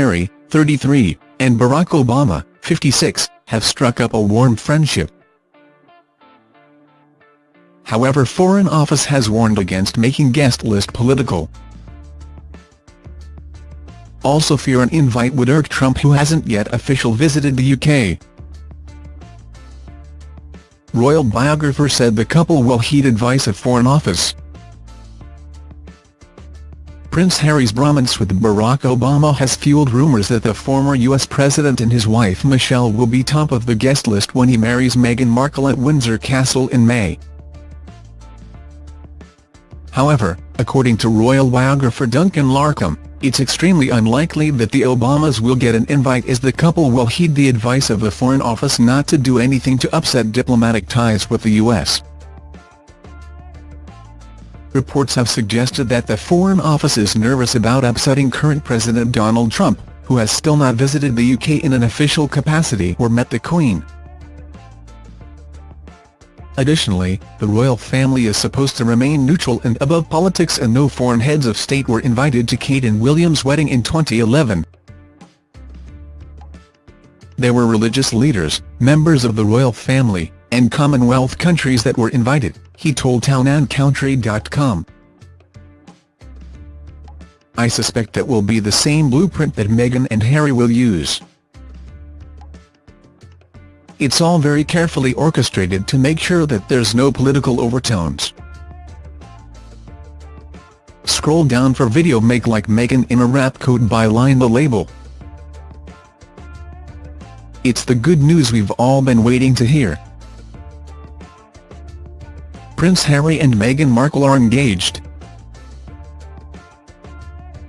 Harry, 33, and Barack Obama, 56, have struck up a warm friendship. However Foreign Office has warned against making guest list political. Also fear an invite would irk Trump who hasn't yet officially visited the UK. Royal biographer said the couple will heed advice of Foreign Office. Prince Harry's bromance with Barack Obama has fueled rumours that the former US president and his wife Michelle will be top of the guest list when he marries Meghan Markle at Windsor Castle in May. However, according to royal biographer Duncan Larcombe, it's extremely unlikely that the Obamas will get an invite as the couple will heed the advice of the Foreign Office not to do anything to upset diplomatic ties with the US. Reports have suggested that the Foreign Office is nervous about upsetting current President Donald Trump, who has still not visited the UK in an official capacity or met the Queen. Additionally, the royal family is supposed to remain neutral and above politics and no foreign heads of state were invited to Kate and William's wedding in 2011. There were religious leaders, members of the royal family, and Commonwealth countries that were invited, he told townandcountry.com. I suspect that will be the same blueprint that Meghan and Harry will use. It's all very carefully orchestrated to make sure that there's no political overtones. Scroll down for video Make Like Meghan in a wrap coat by Line the Label. It's the good news we've all been waiting to hear. Prince Harry and Meghan Markle are engaged.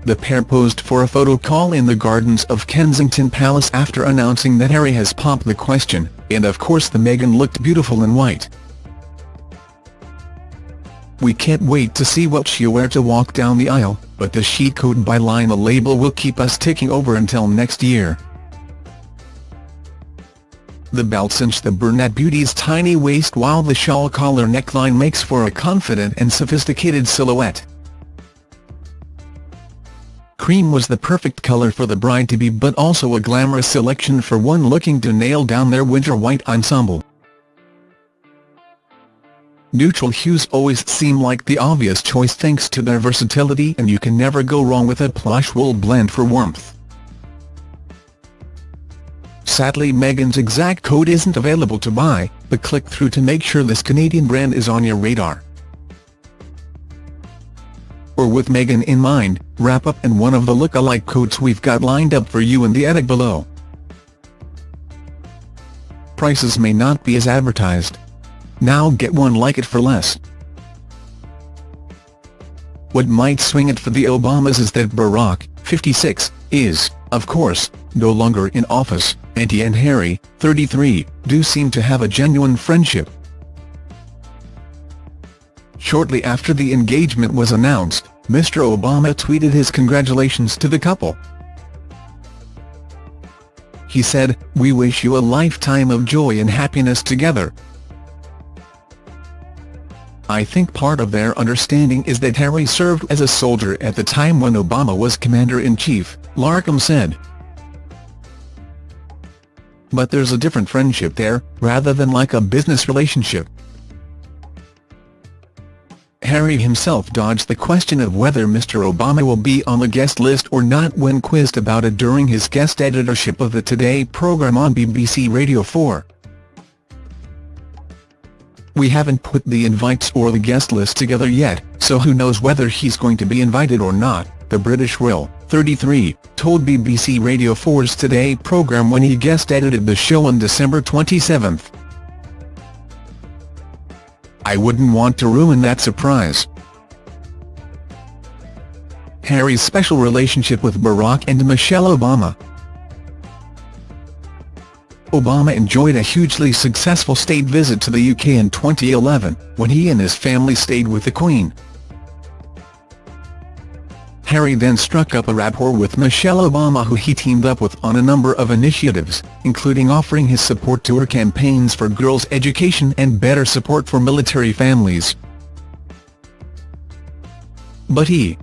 The pair posed for a photo call in the gardens of Kensington Palace after announcing that Harry has popped the question, and of course the Meghan looked beautiful in white. We can't wait to see what she'll wear to walk down the aisle, but the chic coat by the Label will keep us ticking over until next year. The belt cinch the brunette beauty's tiny waist while the shawl collar neckline makes for a confident and sophisticated silhouette. Cream was the perfect colour for the bride-to-be but also a glamorous selection for one looking to nail down their winter white ensemble. Neutral hues always seem like the obvious choice thanks to their versatility and you can never go wrong with a plush wool blend for warmth. Sadly Meghan's exact code isn't available to buy, but click through to make sure this Canadian brand is on your radar. Or with Meghan in mind, wrap up and one of the look-alike coats we've got lined up for you in the edit below. Prices may not be as advertised. Now get one like it for less. What might swing it for the Obamas is that Barack, 56, is, of course, no longer in office, and he and Harry, 33, do seem to have a genuine friendship. Shortly after the engagement was announced, Mr. Obama tweeted his congratulations to the couple. He said, we wish you a lifetime of joy and happiness together. I think part of their understanding is that Harry served as a soldier at the time when Obama was Commander-in-Chief, Larcombe said. But there's a different friendship there, rather than like a business relationship. Harry himself dodged the question of whether Mr Obama will be on the guest list or not when quizzed about it during his guest editorship of the Today programme on BBC Radio 4. We haven't put the invites or the guest list together yet, so who knows whether he's going to be invited or not, the British royal, 33, told BBC Radio 4's Today programme when he guest-edited the show on December 27. I wouldn't want to ruin that surprise. Harry's special relationship with Barack and Michelle Obama Obama enjoyed a hugely successful state visit to the UK in 2011, when he and his family stayed with the Queen. Harry then struck up a rapport with Michelle Obama who he teamed up with on a number of initiatives, including offering his support to her campaigns for girls' education and better support for military families. But he,